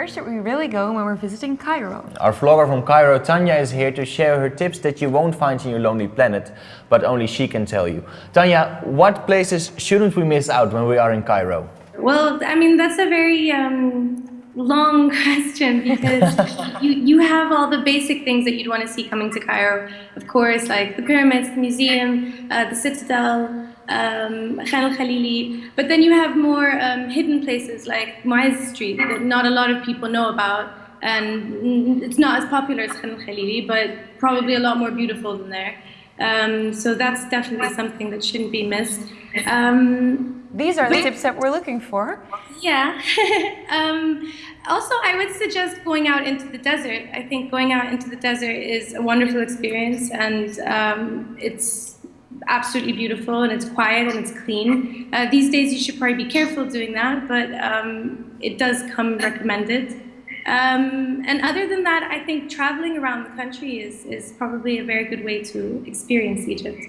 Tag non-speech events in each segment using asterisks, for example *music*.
Where should we really go when we're visiting Cairo? Our vlogger from Cairo, Tanya, is here to share her tips that you won't find in your lonely planet, but only she can tell you. Tanya, what places shouldn't we miss out when we are in Cairo? Well, I mean, that's a very um, long *laughs* question because *laughs* you, you have all the basic things that you'd want to see coming to Cairo. Of course, like the pyramids, the museum, uh, the citadel, um, Khan al-Khalili, but then you have more um, hidden places like Muaz Street that not a lot of people know about and it's not as popular as Khan al-Khalili, but probably a lot more beautiful than there. Um, so that's definitely something that shouldn't be missed. Um, These are the tips that we're looking for. Yeah. *laughs* um, also, I would suggest going out into the desert. I think going out into the desert is a wonderful experience and um, it's absolutely beautiful and it's quiet and it's clean. Uh, these days you should probably be careful doing that, but um, it does come recommended. Um, and other than that, I think traveling around the country is, is probably a very good way to experience Egypt.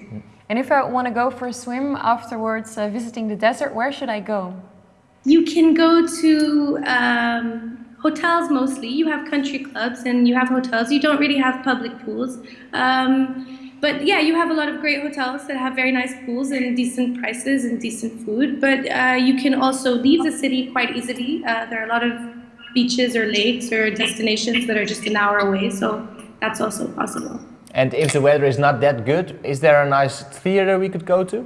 And if I want to go for a swim afterwards, uh, visiting the desert, where should I go? You can go to um, hotels mostly. You have country clubs and you have hotels. You don't really have public pools. Um, but yeah, you have a lot of great hotels that have very nice pools and decent prices and decent food. But uh, you can also leave the city quite easily. Uh, there are a lot of beaches or lakes or destinations that are just an hour away. So that's also possible. And if the weather is not that good, is there a nice theater we could go to?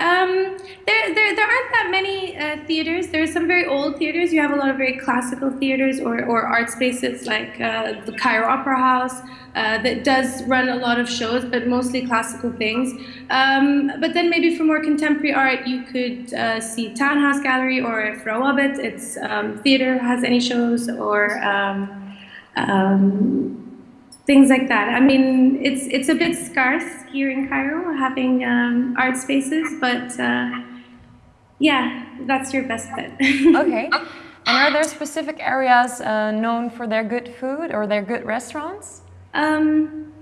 Um, there, there, there aren't that many uh, theaters. There some very old theaters. You have a lot of very classical theaters or, or art spaces like uh, the Cairo Opera House uh, that does run a lot of shows, but mostly classical things. Um, but then maybe for more contemporary art, you could uh, see Townhouse Gallery or if Rawabit, its um, theater has any shows or um, um, things like that. I mean, it's it's a bit scarce here in Cairo having um, art spaces, but uh, yeah, that's your best bet. *laughs* okay. And are there specific areas uh, known for their good food or their good restaurants? Um,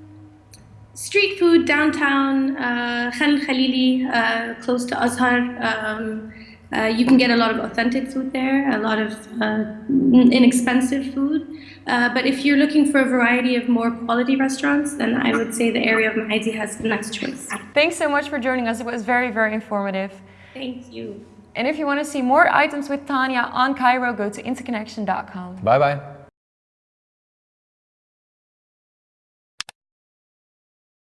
street food downtown, uh, Khan Khalili, uh, close to Azhar. Um, uh, you can get a lot of authentic food there, a lot of uh, inexpensive food. Uh, but if you're looking for a variety of more quality restaurants, then I would say the area of Maadi has the next choice. Thanks so much for joining us. It was very, very informative. Thank you. And if you want to see more items with Tanya on Cairo, go to interconnection.com. Bye-bye.